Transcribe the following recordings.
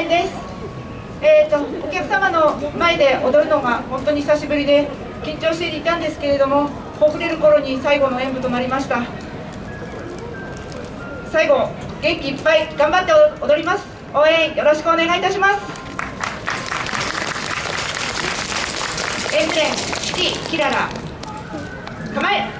年です。えーと、お客様の前で踊るのが本当に久しぶりで緊張していたんですけれどもほぐれる頃に最後の演舞となりました。最後元気いっぱい頑張って踊ります。応援よろしくお願いいたします。エンブレンキララ構え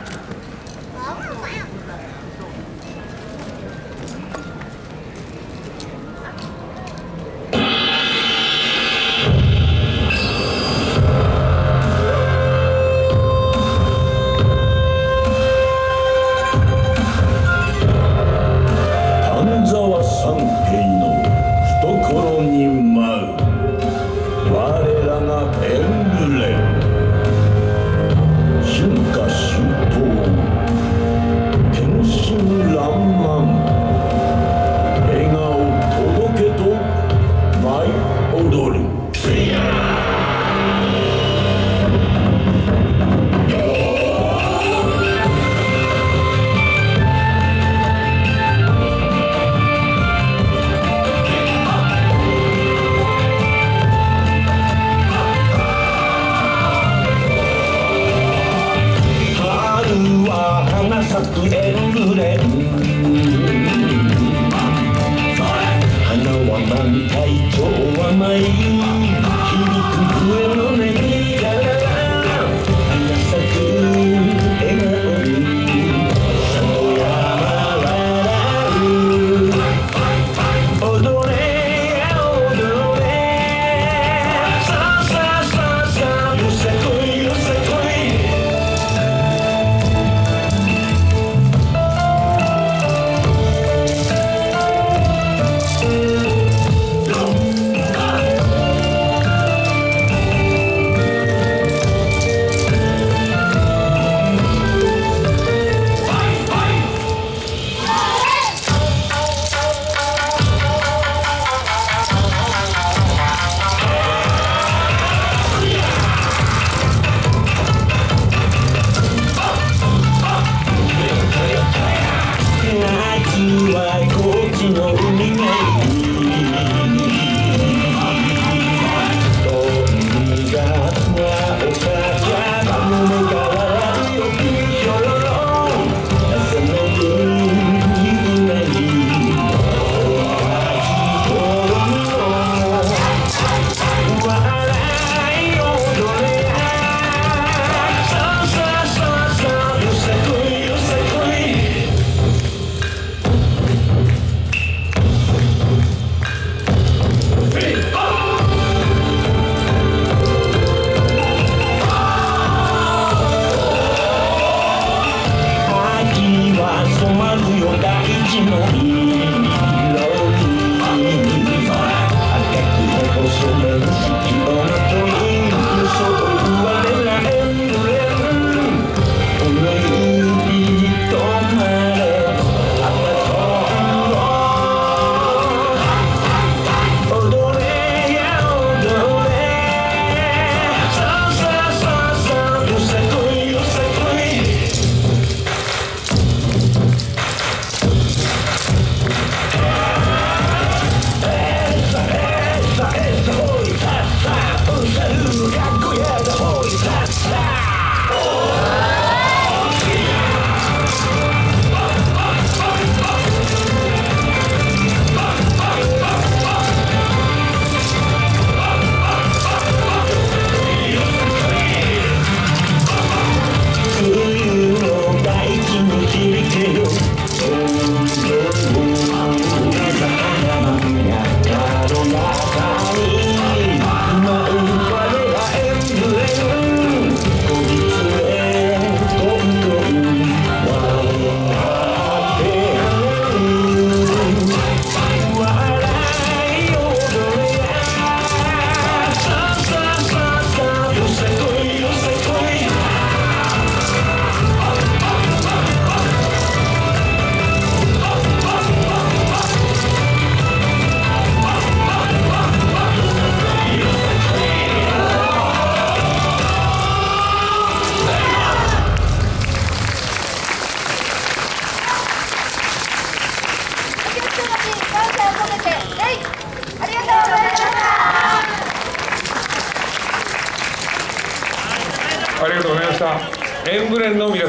ありがとうござ